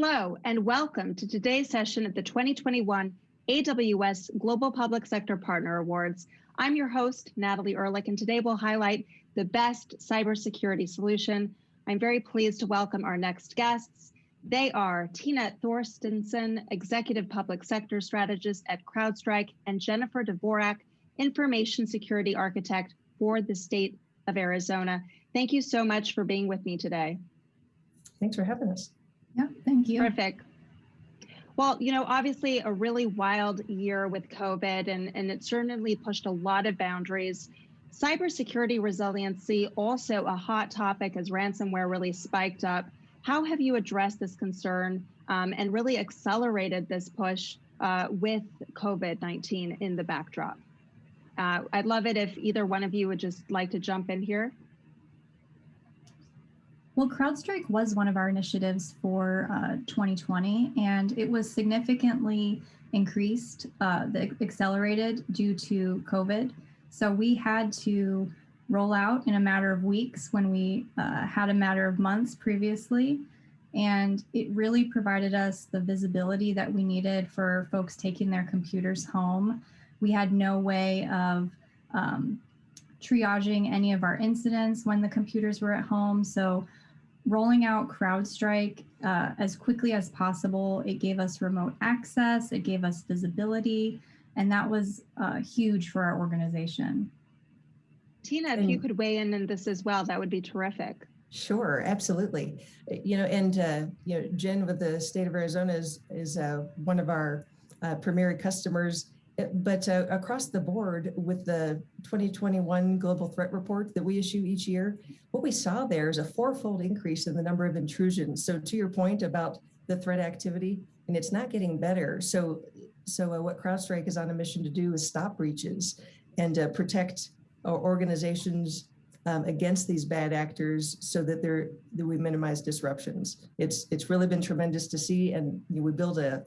Hello, and welcome to today's session of the 2021 AWS Global Public Sector Partner Awards. I'm your host, Natalie Ehrlich, and today we'll highlight the best cybersecurity solution. I'm very pleased to welcome our next guests. They are Tina Thorstenson, Executive Public Sector Strategist at CrowdStrike, and Jennifer Dvorak, Information Security Architect for the state of Arizona. Thank you so much for being with me today. Thanks for having us. Yeah, thank you. Perfect. Well, you know, obviously a really wild year with COVID and, and it certainly pushed a lot of boundaries. Cybersecurity resiliency, also a hot topic as ransomware really spiked up. How have you addressed this concern um, and really accelerated this push uh, with COVID-19 in the backdrop? Uh, I'd love it if either one of you would just like to jump in here. Well, CrowdStrike was one of our initiatives for uh, 2020, and it was significantly increased, uh, the, accelerated due to COVID. So we had to roll out in a matter of weeks when we uh, had a matter of months previously. And it really provided us the visibility that we needed for folks taking their computers home. We had no way of um, triaging any of our incidents when the computers were at home. So rolling out CrowdStrike uh, as quickly as possible. It gave us remote access, it gave us visibility, and that was uh, huge for our organization. Tina, if you could weigh in on this as well, that would be terrific. Sure, absolutely. You know, and uh, you know, Jen with the state of Arizona is is uh, one of our uh, premier customers but uh, across the board with the 2021 global threat report that we issue each year, what we saw there is a fourfold increase in the number of intrusions. So to your point about the threat activity, and it's not getting better. So, so uh, what CrowdStrike is on a mission to do is stop breaches and uh, protect organizations um, against these bad actors so that that we minimize disruptions. It's it's really been tremendous to see, and you know, we build a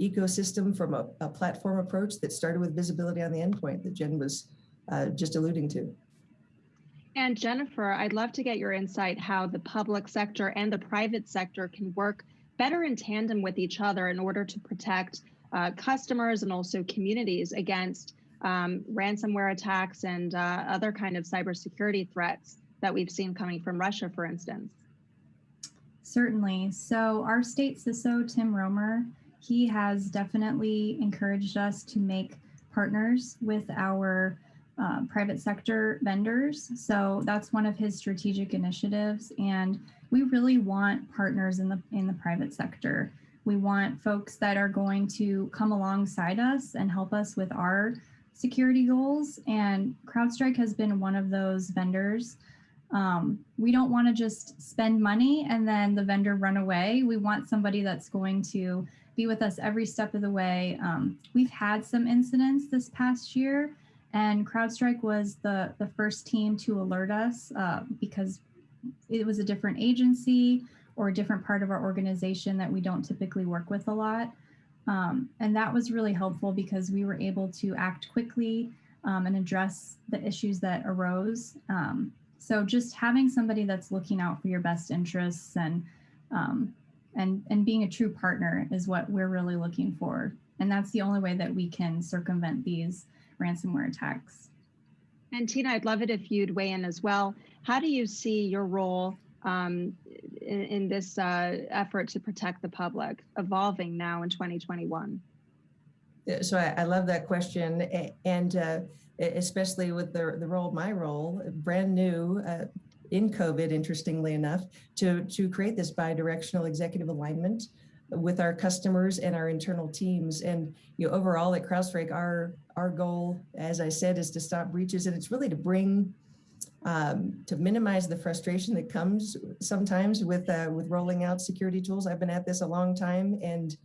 ecosystem from a, a, platform approach that started with visibility on the endpoint that Jen was uh, just alluding to. And Jennifer, I'd love to get your insight how the public sector and the private sector can work better in tandem with each other in order to protect uh, customers and also communities against um, ransomware attacks and uh, other kind of cybersecurity threats that we've seen coming from Russia, for instance. Certainly. So our state CISO, Tim Roemer, he has definitely encouraged us to make partners with our uh, private sector vendors. So that's one of his strategic initiatives. And we really want partners in the in the private sector. We want folks that are going to come alongside us and help us with our security goals. And CrowdStrike has been one of those vendors. Um, we don't want to just spend money and then the vendor run away. We want somebody that's going to be with us every step of the way. Um, we've had some incidents this past year and CrowdStrike was the, the first team to alert us uh, because it was a different agency or a different part of our organization that we don't typically work with a lot. Um, and that was really helpful because we were able to act quickly um, and address the issues that arose. Um, so just having somebody that's looking out for your best interests and um, and, and being a true partner is what we're really looking for. And that's the only way that we can circumvent these ransomware attacks. And Tina, I'd love it if you'd weigh in as well. How do you see your role um, in, in, this uh, effort to protect the public evolving now in 2021? So I, I love that question. And uh, especially with the, the role, my role, brand new, uh, in COVID, interestingly enough, to, to create this bidirectional executive alignment with our customers and our internal teams. And you know, overall at CrowdStrike, our, our goal, as I said, is to stop breaches. And it's really to bring, um, to minimize the frustration that comes sometimes with, uh, with rolling out security tools. I've been at this a long time and,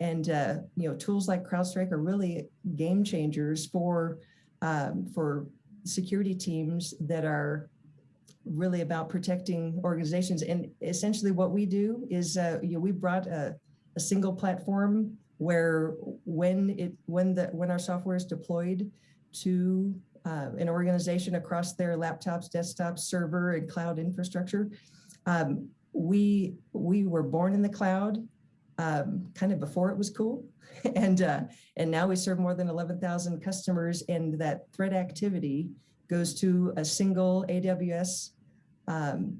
and uh, you know, tools like CrowdStrike are really game changers for, um, for security teams that are really about protecting organizations. And essentially what we do is, uh, you know, we brought a, a single platform where when it when the when our software is deployed to uh, an organization across their laptops, desktops, server, and cloud infrastructure, um, we we were born in the cloud. Um, kind of before it was cool. And, uh, and now we serve more than 11,000 customers and that threat activity goes to a single AWS um,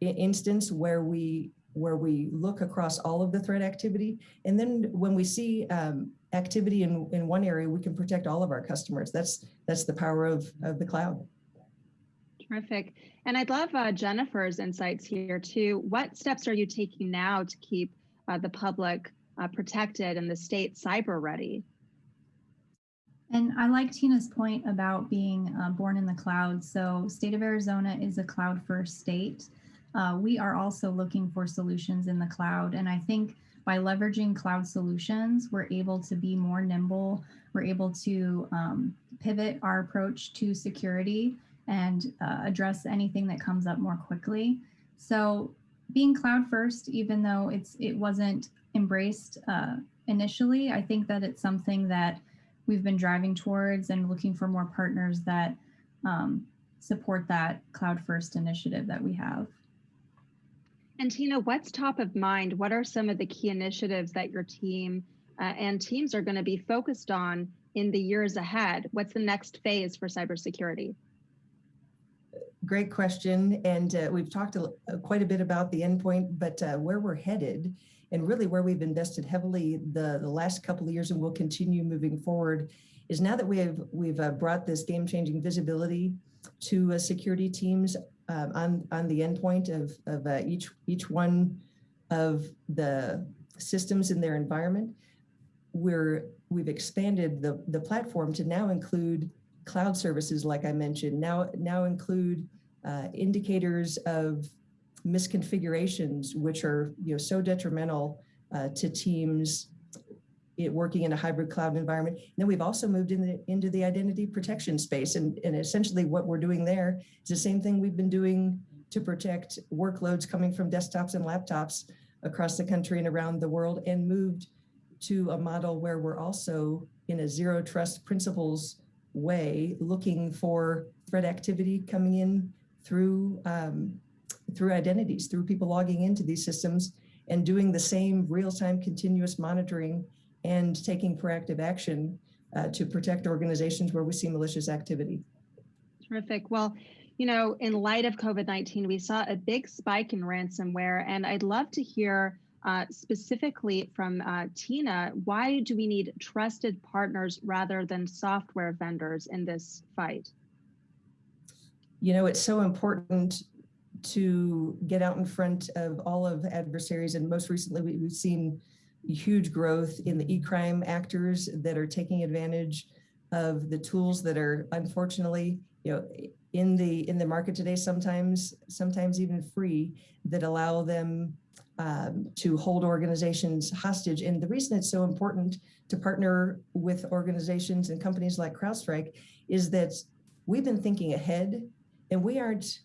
instance where we where we look across all of the threat activity. And then when we see um, activity in, in one area, we can protect all of our customers. That's that's the power of, of the cloud. Terrific. And I'd love uh, Jennifer's insights here too. What steps are you taking now to keep uh, the public uh, protected and the state cyber ready? And I like Tina's point about being uh, born in the cloud. So state of Arizona is a cloud first state. Uh, we are also looking for solutions in the cloud. And I think by leveraging cloud solutions, we're able to be more nimble. We're able to um, pivot our approach to security and uh, address anything that comes up more quickly. So being cloud first, even though it's it wasn't embraced uh, initially, I think that it's something that we've been driving towards and looking for more partners that um, support that cloud first initiative that we have. And Tina, what's top of mind? What are some of the key initiatives that your team uh, and teams are going to be focused on in the years ahead? What's the next phase for cybersecurity? Great question. And uh, we've talked a, uh, quite a bit about the endpoint, but uh, where we're headed and really where we've invested heavily the, the last couple of years and will continue moving forward is now that we have we've uh, brought this game-changing visibility to uh, security teams um, on on the endpoint of of each each one of the systems in their environment. We're we've expanded the the platform to now include cloud services, like I mentioned. Now now include uh, indicators of misconfigurations, which are you know so detrimental uh, to teams working in a hybrid cloud environment. And then we've also moved in the, into the identity protection space. And, and essentially what we're doing there is the same thing we've been doing to protect workloads coming from desktops and laptops across the country and around the world and moved to a model where we're also in a zero trust principles way looking for threat activity coming in through um, through identities, through people logging into these systems and doing the same real-time continuous monitoring and taking proactive action uh, to protect organizations where we see malicious activity. Terrific. Well, you know, in light of COVID-19, we saw a big spike in ransomware, and I'd love to hear uh, specifically from uh, Tina, why do we need trusted partners rather than software vendors in this fight? You know, it's so important to get out in front of all of adversaries. And most recently, we, have seen huge growth in the e-crime actors that are taking advantage of the tools that are unfortunately, you know, in the in the market today, sometimes sometimes even free, that allow them um, to hold organizations hostage. And the reason it's so important to partner with organizations and companies like CrowdStrike is that we've been thinking ahead and we aren't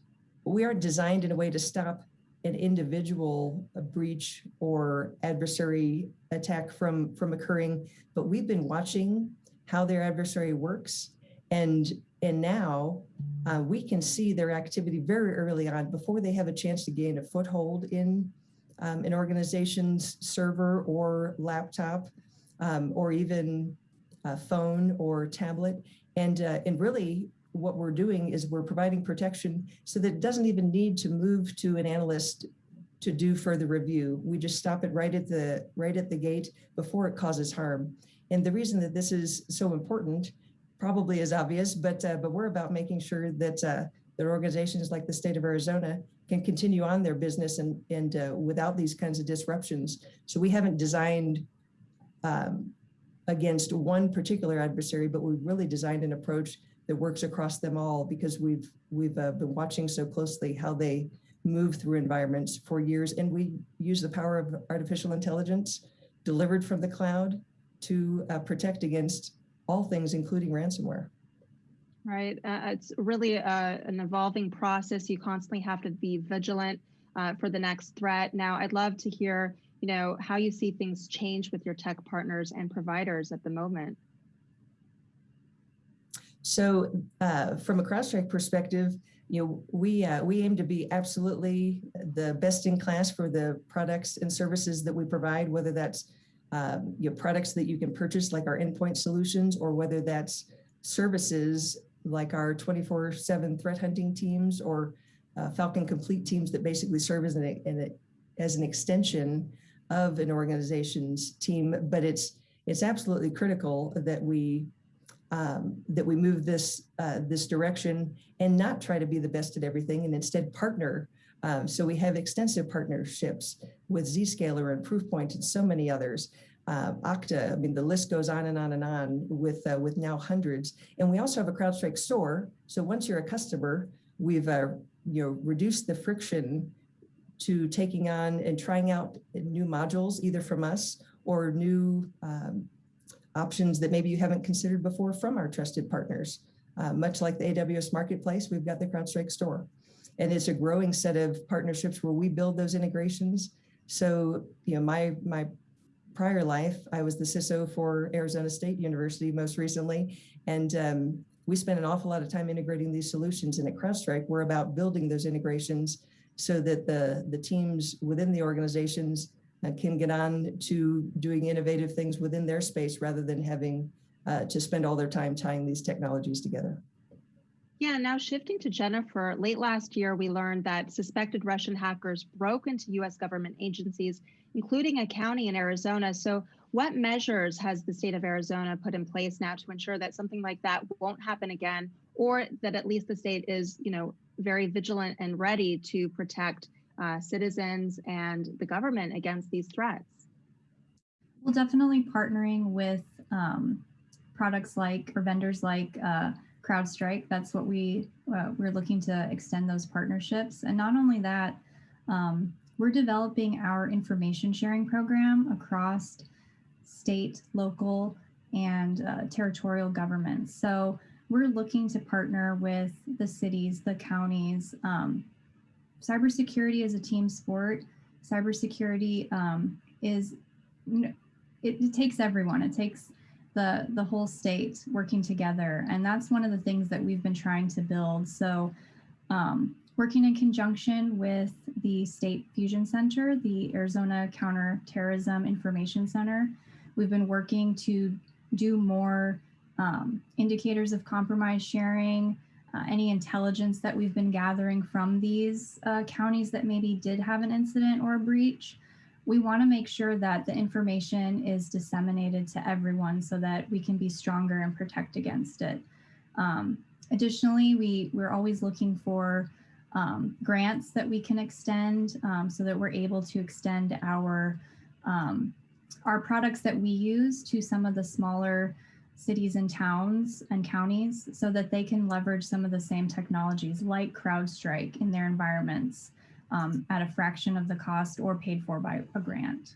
we aren't designed in a way to stop an individual breach or adversary attack from, from occurring, but we've been watching how their adversary works. And, and now uh, we can see their activity very early on before they have a chance to gain a foothold in um, an organization's server or laptop um, or even a phone or tablet. And, uh, and really what we're doing is we're providing protection so that it doesn't even need to move to an analyst to do further review. We just stop it right at the right at the gate before it causes harm. And the reason that this is so important probably is obvious, but uh, but we're about making sure that uh, that organizations like the state of Arizona can continue on their business and and uh, without these kinds of disruptions. So we haven't designed um, against one particular adversary, but we've really designed an approach that works across them all because we've we've uh, been watching so closely how they move through environments for years. And we use the power of artificial intelligence delivered from the cloud to uh, protect against all things including ransomware. Right. Uh, it's really uh, an evolving process. You constantly have to be vigilant uh, for the next threat. Now i'd love to hear you know how you see things change with your tech partners and providers at the moment So uh, from a CrowdStrike perspective, you know, we uh, we aim to be absolutely the best in class for the products and services that we provide, whether that's um, you know, products that you can purchase like our endpoint solutions, or whether that's services like our 24/7 threat hunting teams or uh, Falcon Complete teams that basically serve as an, an as an extension of an organization's team. But it's it's absolutely critical that we um, that we move this uh, this direction and not try to be the best at everything and instead partner. Um, so we have extensive partnerships with Zscaler and Proofpoint and so many others. Uh, Okta, I mean, the list goes on and on and on with, uh, with now hundreds. And we also have a CrowdStrike store. So once you're a customer, we've uh, you know, reduced the friction to taking on and trying out new modules, either from us or new um, options that maybe you haven't considered before from our trusted partners. Uh, much like the AWS Marketplace, we've got the CrowdStrike store. And it's a growing set of partnerships where we build those integrations. So, you know, my, my prior life, I was the CISO for Arizona State University most recently. And um, we spent an awful lot of time integrating these solutions. And at CrowdStrike, we're about building those integrations so that the, the teams within the organizations uh, can get on to doing innovative things within their space rather than having uh, to spend all their time tying these technologies together. Yeah, now shifting to Jennifer, late last year, we learned that suspected Russian hackers broke into US government agencies, including a county in Arizona. So what measures has the state of Arizona put in place now to ensure that something like that won't happen again, or that at least the state is, you know, very vigilant and ready to protect uh, citizens and the government against these threats? Well, definitely partnering with um, products like or vendors like uh, CrowdStrike. That's what we uh, we're looking to extend those partnerships. And not only that, um, we're developing our information sharing program across state, local, and uh, territorial governments. So we're looking to partner with the cities, the counties. Um, cybersecurity is a team sport. Cybersecurity um, is, it, it takes everyone. It takes the the whole state working together and that's one of the things that we've been trying to build so um, working in conjunction with the state fusion center the arizona counterterrorism information center we've been working to do more um, indicators of compromise sharing uh, any intelligence that we've been gathering from these uh, counties that maybe did have an incident or a breach we want to make sure that the information is disseminated to everyone so that we can be stronger and protect against it. Um, additionally, we, we're always looking for um, grants that we can extend um, so that we're able to extend our, um, our products that we use to some of the smaller cities and towns and counties so that they can leverage some of the same technologies like CrowdStrike in their environments um, at a fraction of the cost or paid for by a grant.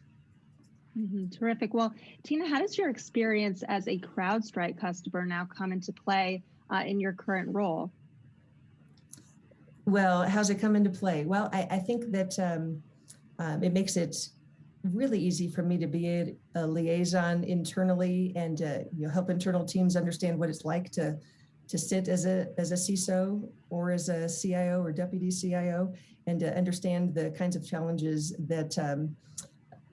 Mm -hmm. Terrific. Well, Tina, how does your experience as a CrowdStrike customer now come into play uh, in your current role? Well, how's it come into play? Well, I, I think that um, um, it makes it really easy for me to be a, a liaison internally and uh, you know, help internal teams understand what it's like to to sit as a as a CISO or as a CIO or deputy CIO and to understand the kinds of challenges that um,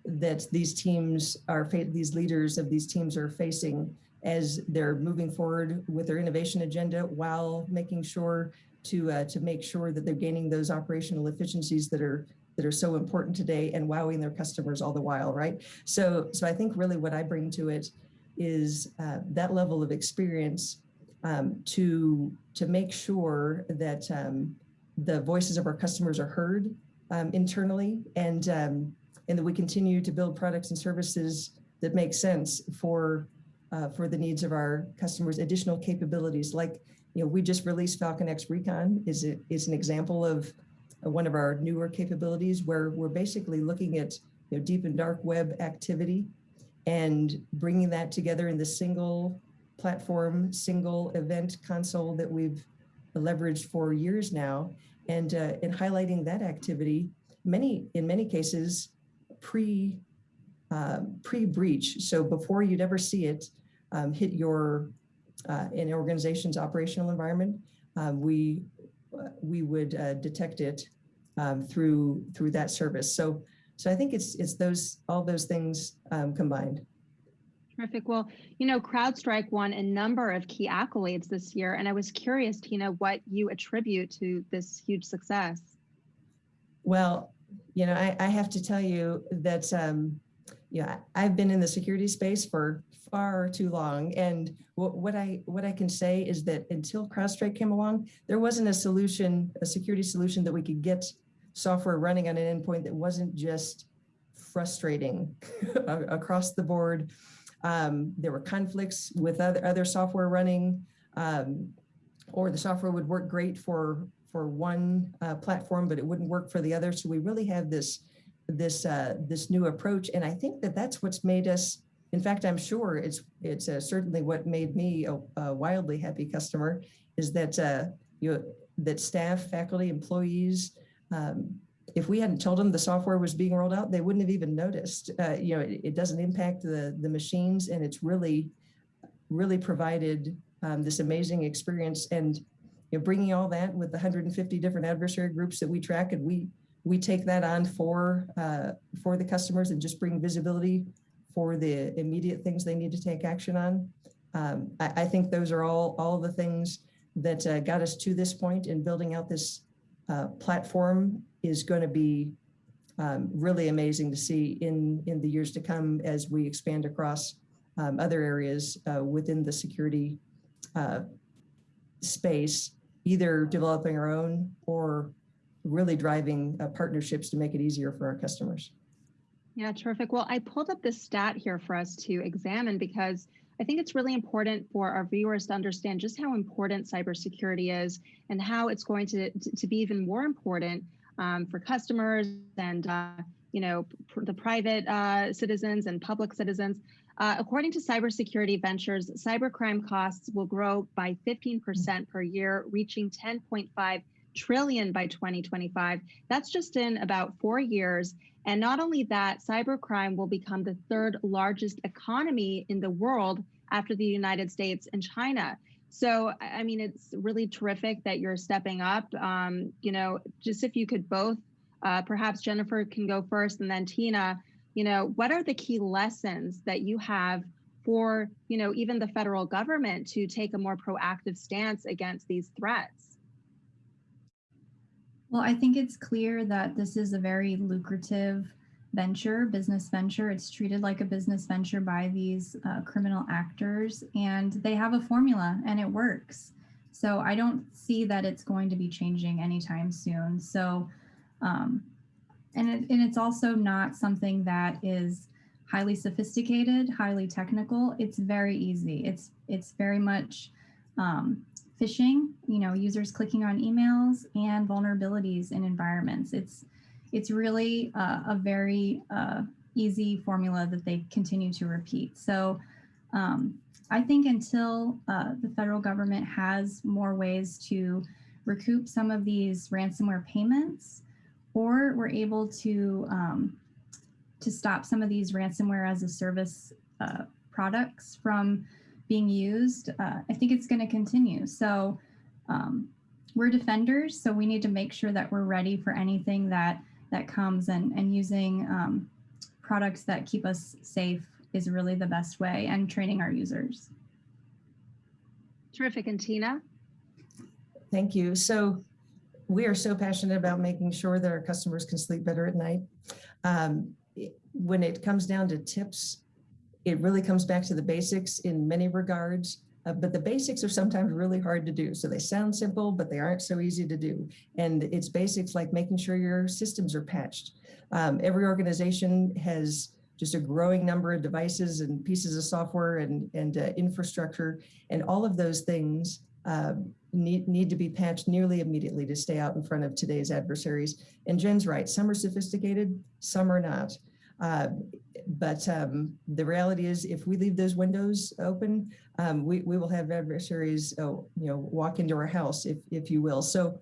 that these teams are these leaders of these teams are facing as they're moving forward with their innovation agenda while making sure to uh, to make sure that they're gaining those operational efficiencies that are that are so important today and wowing their customers all the while, right? So, so I think really what I bring to it is uh, that level of experience um, to to make sure that um, the voices of our customers are heard um, internally and um, and that we continue to build products and services that make sense for uh, for the needs of our customers. Additional capabilities like you know we just released Falcon X Recon is it is an example of one of our newer capabilities where we're basically looking at you know deep and dark web activity and bringing that together in the single platform, single event console that we've leveraged for years now and uh, in highlighting that activity, many in many cases pre uh, pre breach. So before you'd ever see it um, hit your uh, an organization's operational environment, um, we uh, we would uh, detect it um, through through that service. So so I think it's it's those all those things um, combined. Terrific. Well, you know, CrowdStrike won a number of key accolades this year, and I was curious, Tina, what you attribute to this huge success. Well, you know, I, I have to tell you that, um, yeah, I've been in the security space for far too long. And what, what I what I can say is that until CrowdStrike came along, there wasn't a solution, a security solution that we could get software running on an endpoint that wasn't just frustrating across the board. Um, there were conflicts with other, other software running, um, or the software would work great for, for one uh, platform, but it wouldn't work for the other. So we really have this, this, uh, this new approach. And I think that that's what's made us, in fact, I'm sure it's, it's uh, certainly what made me a, a, wildly happy customer is that, uh, you, that staff, faculty, employees, um, if we hadn't told them the software was being rolled out, they wouldn't have even noticed. Uh, you know, it, it, doesn't impact the, the machines and it's really, really provided um, this amazing experience. And you know, bringing all that with the 150 different adversary groups that we track and we, we take that on for, uh, for the customers and just bring visibility for the immediate things they need to take action on. Um, I, I, think those are all, all the things that uh, got us to this point in building out this uh, platform is going to be um, really amazing to see in, in the years to come as we expand across um, other areas uh, within the security uh, space, either developing our own or really driving uh, partnerships to make it easier for our customers. Yeah, terrific. Well, I pulled up this stat here for us to examine because I think it's really important for our viewers to understand just how important cybersecurity is and how it's going to, to be even more important um, for customers and uh, you know the private uh, citizens and public citizens. Uh, according to Cybersecurity Ventures, cybercrime costs will grow by 15% per year, reaching 10.5 trillion by 2025. That's just in about four years. And not only that, cybercrime will become the third largest economy in the world after the United States and China. So, I mean, it's really terrific that you're stepping up. Um, you know, just if you could both, uh, perhaps Jennifer can go first and then Tina, you know, what are the key lessons that you have for, you know, even the federal government to take a more proactive stance against these threats? Well, I think it's clear that this is a very lucrative venture, business venture. It's treated like a business venture by these uh, criminal actors, and they have a formula and it works. So I don't see that it's going to be changing anytime soon. So, um, and, it, and it's also not something that is highly sophisticated, highly technical. It's very easy. It's it's very much um, phishing, you know, users clicking on emails and vulnerabilities in environments. It's, it's really uh, a very uh, easy formula that they continue to repeat. So um, I think until uh, the federal government has more ways to recoup some of these ransomware payments, or we're able to um, to stop some of these ransomware as a service uh, products from being used, uh, I think it's going to continue. So um, we're defenders, so we need to make sure that we're ready for anything that that comes and, and using um, products that keep us safe is really the best way and training our users. Terrific. And Tina? Thank you. So we are so passionate about making sure that our customers can sleep better at night. Um, when it comes down to tips it really comes back to the basics in many regards, uh, but the basics are sometimes really hard to do. So they sound simple, but they aren't so easy to do. And it's basics like making sure your systems are patched. Um, every organization has just a growing number of devices and pieces of software and, and uh, infrastructure. And all of those things uh, need, need to be patched nearly immediately to stay out in front of today's adversaries. And Jen's right, some are sophisticated, some are not. Uh, but um, the reality is if we leave those windows open, um, we, we will have adversaries oh, you know, walk into our house, if, if you will. So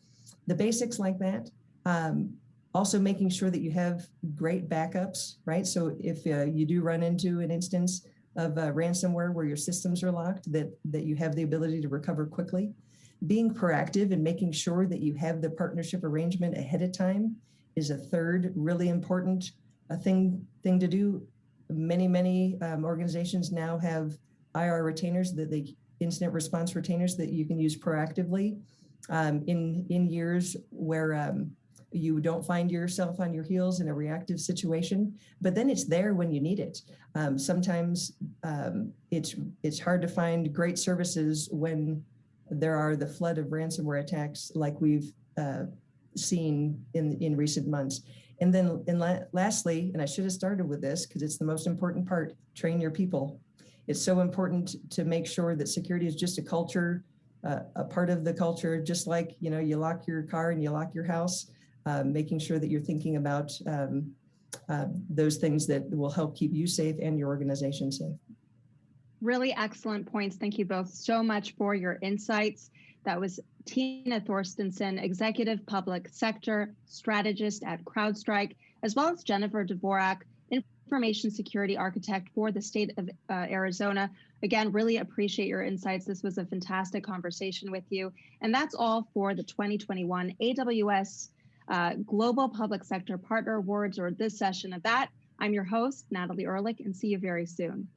the basics like that, um, also making sure that you have great backups, right? So if uh, you do run into an instance of uh, ransomware where your systems are locked, that, that you have the ability to recover quickly. Being proactive and making sure that you have the partnership arrangement ahead of time is a third really important uh, thing, thing to do. Many, many um, organizations now have IR retainers that they incident response retainers that you can use proactively um, in, in years where um, you don't find yourself on your heels in a reactive situation, but then it's there when you need it. Um, sometimes um, it's, it's hard to find great services when there are the flood of ransomware attacks like we've uh, seen in, in recent months. And then and la lastly, and I should have started with this because it's the most important part, train your people. It's so important to make sure that security is just a culture, uh, a part of the culture, just like, you know, you lock your car and you lock your house, um, making sure that you're thinking about um, uh, those things that will help keep you safe and your organization safe. Really excellent points. Thank you both so much for your insights. That was Tina Thorstenson, Executive Public Sector Strategist at CrowdStrike, as well as Jennifer Dvorak, Information Security Architect for the state of uh, Arizona. Again, really appreciate your insights. This was a fantastic conversation with you. And that's all for the 2021 AWS uh, Global Public Sector Partner Awards or this session of that. I'm your host, Natalie Ehrlich, and see you very soon.